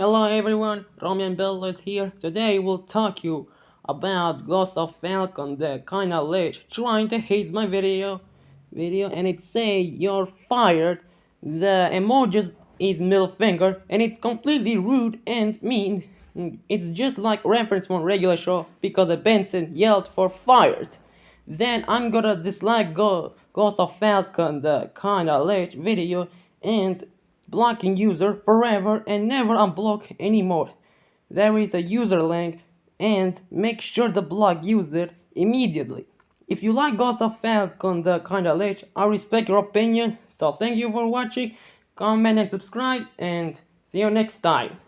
Hello everyone, Roman Bello is here. Today we'll talk you about Ghost of Falcon, the kinda lich trying to hate my video video and it say you're fired. The emojis is middle finger and it's completely rude and mean. It's just like reference from regular show because Benson yelled for fired. Then I'm gonna dislike Ghost of Falcon, the kinda lich video and blocking user forever and never unblock anymore. There is a user link and make sure to block user immediately. If you like Ghost of Falcon the kinda lich, I respect your opinion, so thank you for watching, comment and subscribe, and see you next time.